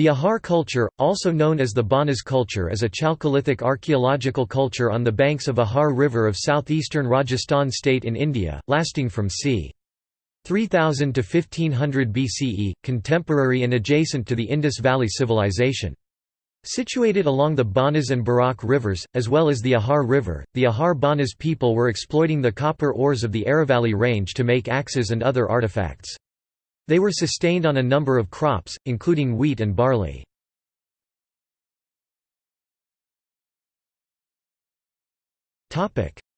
The Ahar culture, also known as the Banas culture is a Chalcolithic archaeological culture on the banks of Ahar River of southeastern Rajasthan state in India, lasting from c. 3000 to 1500 BCE, contemporary and adjacent to the Indus Valley Civilization. Situated along the Banas and Berach rivers, as well as the Ahar River, the Ahar Banas people were exploiting the copper ores of the Aravalli range to make axes and other artifacts. They were sustained on a number of crops, including wheat and barley.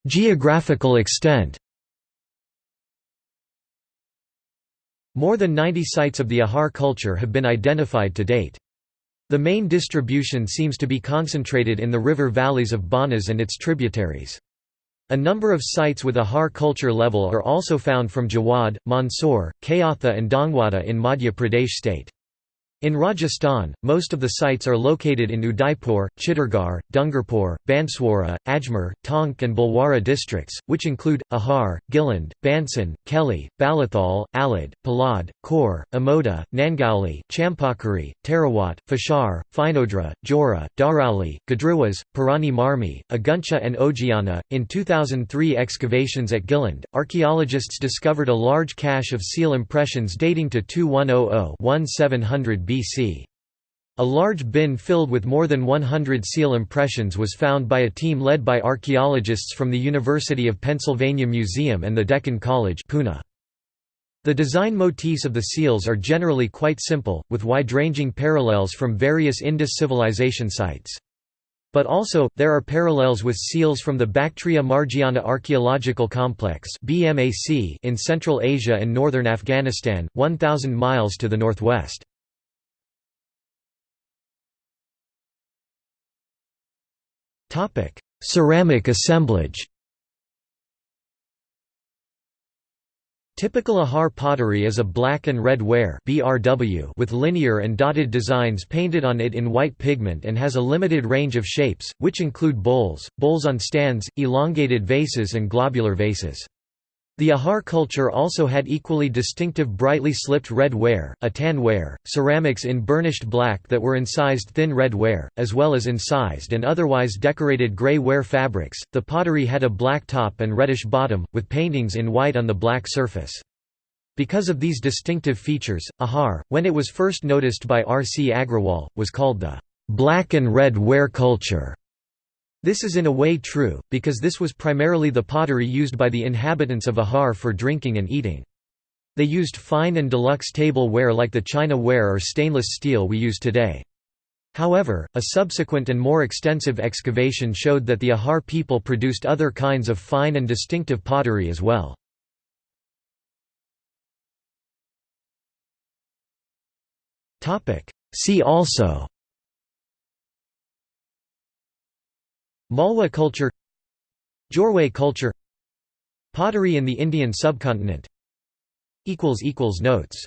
Geographical extent More than 90 sites of the Ahar culture have been identified to date. The main distribution seems to be concentrated in the river valleys of Banas and its tributaries. A number of sites with Ahar culture level are also found from Jawad, Mandsaur, Kayatha and Dangwada in Madhya Pradesh state. In Rajasthan, most of the sites are located in Udaipur, Chittorgarh, Dungarpur, Banswara, Ajmer, Tonk and Bhilwara districts, which include, Ahar, Gilund, Bansan, Kelly, Balathal, Alad, Palad, Khor, Amoda, Nangauli, Champakari, Tarawat, Fashar, Finodra, Jora, Dharauli, Gadruwas, Purani Marmi, Aguncha and Ojiana. In 2003 excavations at Gilund, archaeologists discovered a large cache of seal impressions dating to 2100-1700 BC. A large bin filled with more than 100 seal impressions was found by a team led by archaeologists from the University of Pennsylvania Museum and the Deccan College Pune. The design motifs of the seals are generally quite simple, with wide-ranging parallels from various Indus civilization sites. But also, there are parallels with seals from the Bactria Margiana Archaeological Complex in Central Asia and northern Afghanistan, 1,000 miles to the northwest. Topic: Ceramic assemblage. Typical Ahar pottery is a black and red ware (BRW) with linear and dotted designs painted on it in white pigment and has a limited range of shapes, which include bowls, bowls on stands, elongated vases and globular vases. The Ahar culture also had equally distinctive brightly slipped red ware, a tan ware, ceramics in burnished black that were incised thin red ware, as well as incised and otherwise decorated grey ware fabrics. The pottery had a black top and reddish bottom, with paintings in white on the black surface. Because of these distinctive features, Ahar, when it was first noticed by R. C. Agrawal, was called the black and red ware culture. This is in a way true, because this was primarily the pottery used by the inhabitants of Ahar for drinking and eating. They used fine and deluxe table ware like the china ware or stainless steel we use today. However, a subsequent and more extensive excavation showed that the Ahar people produced other kinds of fine and distinctive pottery as well. See also Malwa culture Jorwe culture Pottery in the Indian subcontinent. Notes